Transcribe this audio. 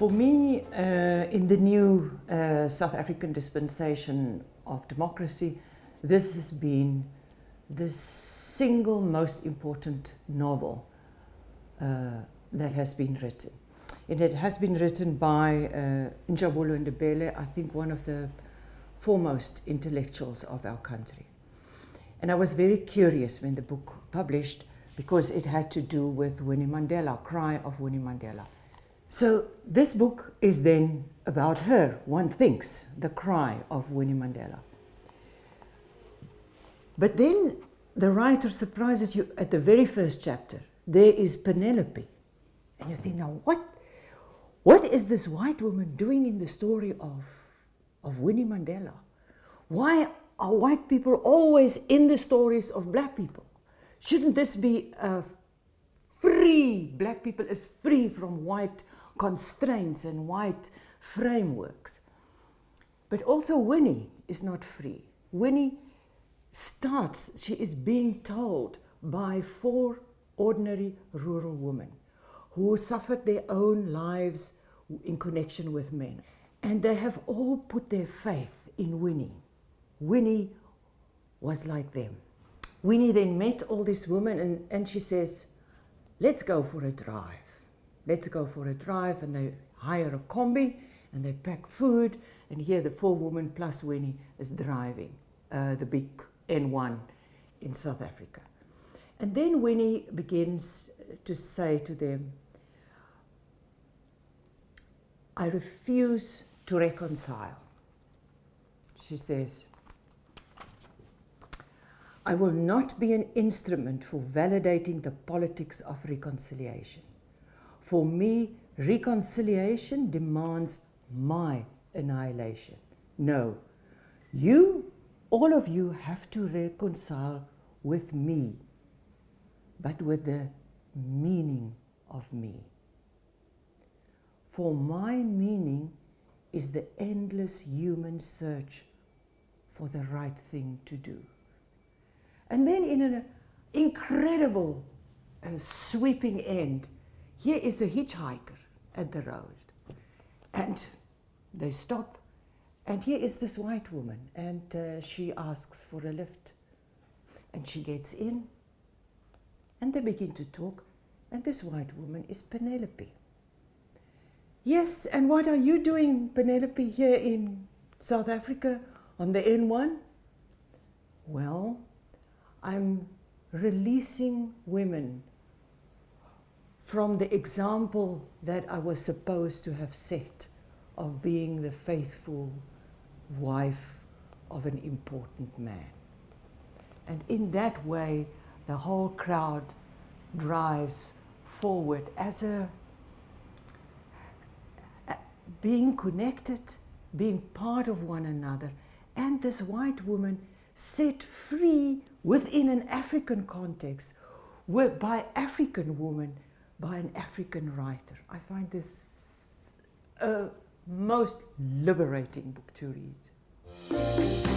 For me, uh, in the new uh, South African dispensation of democracy, this has been the single most important novel uh, that has been written. And it has been written by uh, Njabulo Ndebele, I think one of the foremost intellectuals of our country. And I was very curious when the book published because it had to do with Winnie Mandela, Cry of Winnie Mandela. So this book is then about her, one thinks, the cry of Winnie Mandela. But then the writer surprises you at the very first chapter. There is Penelope. And you think, now what, what is this white woman doing in the story of, of Winnie Mandela? Why are white people always in the stories of black people? Shouldn't this be a free, black people is free from white constraints and white frameworks. But also Winnie is not free. Winnie starts, she is being told by four ordinary rural women who suffered their own lives in connection with men. And they have all put their faith in Winnie. Winnie was like them. Winnie then met all these women and, and she says, let's go for a drive. Let's go for a drive and they hire a combi and they pack food and here the four women plus Winnie is driving uh, the big N1 in South Africa. And then Winnie begins to say to them, I refuse to reconcile. She says, I will not be an instrument for validating the politics of reconciliation. For me, reconciliation demands my annihilation. No, you, all of you, have to reconcile with me, but with the meaning of me. For my meaning is the endless human search for the right thing to do. And then in an incredible uh, sweeping end, here is a hitchhiker at the road. And they stop. And here is this white woman. And uh, she asks for a lift. And she gets in. And they begin to talk. And this white woman is Penelope. Yes, and what are you doing, Penelope, here in South Africa on the N1? Well, I'm releasing women from the example that I was supposed to have set of being the faithful wife of an important man. And in that way, the whole crowd drives forward as a being connected, being part of one another, and this white woman set free within an African context by African woman, by an African writer. I find this a most liberating book to read.